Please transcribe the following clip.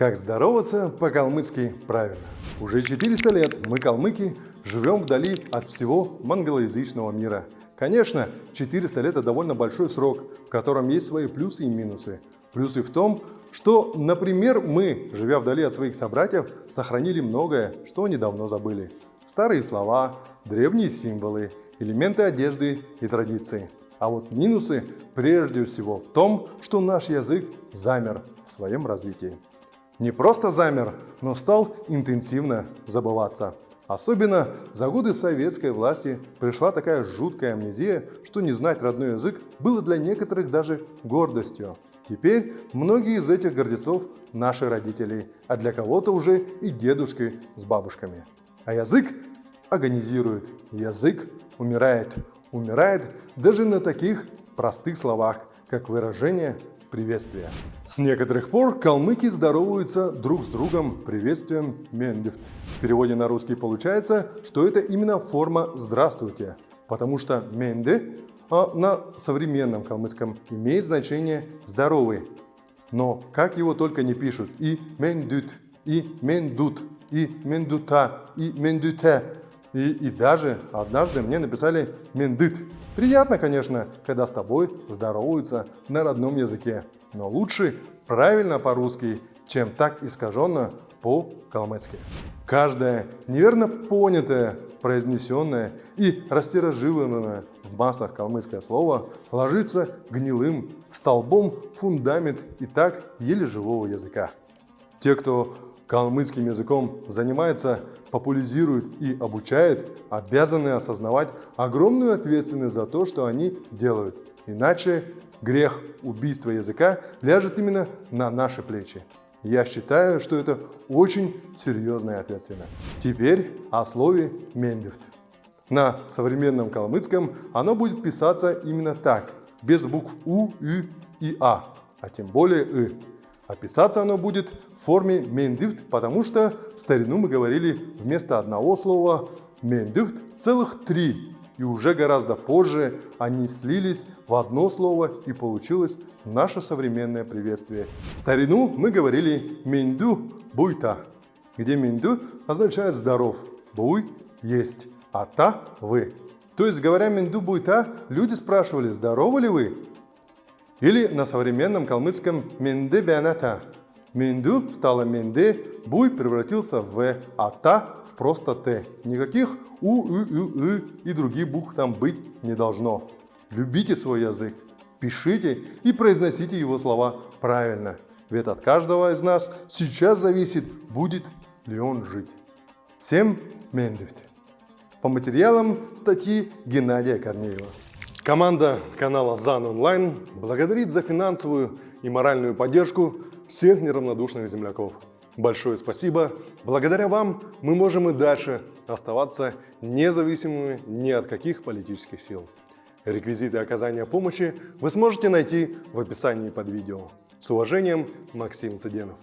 Как здороваться по-калмыцки правильно? Уже 400 лет мы, калмыки, живем вдали от всего монголоязычного мира. Конечно, 400 лет – это довольно большой срок, в котором есть свои плюсы и минусы. Плюсы в том, что, например, мы, живя вдали от своих собратьев, сохранили многое, что недавно забыли. Старые слова, древние символы, элементы одежды и традиции. А вот минусы прежде всего в том, что наш язык замер в своем развитии. Не просто замер, но стал интенсивно забываться. Особенно за годы советской власти пришла такая жуткая амнезия, что не знать родной язык было для некоторых даже гордостью. Теперь многие из этих гордецов – наши родители, а для кого-то уже и дедушки с бабушками. А язык агонизирует, язык умирает. Умирает даже на таких простых словах, как выражение приветствия. С некоторых пор калмыки здороваются друг с другом приветствием «мендифт». В переводе на русский получается, что это именно форма «здравствуйте», потому что «менде» а на современном калмыцком имеет значение «здоровый». Но как его только не пишут и «мендют», и «мендут», и «мендута», и «мендуте», и, и даже однажды мне написали «мендыт». Приятно, конечно, когда с тобой здороваются на родном языке, но лучше правильно по-русски, чем так искаженно по-калмыцки. Каждое неверно понятое, произнесенное и растиражированное в массах калмыцкое слово ложится гнилым столбом фундамент и так еле живого языка. Те, кто калмыцким языком занимается, популяризирует и обучает, обязаны осознавать огромную ответственность за то, что они делают. Иначе грех убийства языка ляжет именно на наши плечи. Я считаю, что это очень серьезная ответственность. Теперь о слове «мендифт». На современном калмыцком оно будет писаться именно так, без букв «у», «ю» и «а», а тем более «ы». Описаться оно будет в форме мендифт, потому что в старину мы говорили вместо одного слова мендифт целых три. И уже гораздо позже они слились в одно слово и получилось наше современное приветствие. В старину мы говорили менду буйта, где менду означает здоров, буй есть, а та вы. То есть, говоря менду буйта, люди спрашивали, здоровы ли вы? Или на современном калмыцком «менде бяната». Менду стало менде, буй превратился в «в», а та в просто «т». Никаких «у», «ы», «ы», «ы» и других букв там быть не должно. Любите свой язык, пишите и произносите его слова правильно. Ведь от каждого из нас сейчас зависит, будет ли он жить. Всем мендевт. По материалам статьи Геннадия Корнеева. Команда канала ЗАН Онлайн благодарит за финансовую и моральную поддержку всех неравнодушных земляков. Большое спасибо. Благодаря вам мы можем и дальше оставаться независимыми ни от каких политических сил. Реквизиты оказания помощи вы сможете найти в описании под видео. С уважением, Максим Цыденов.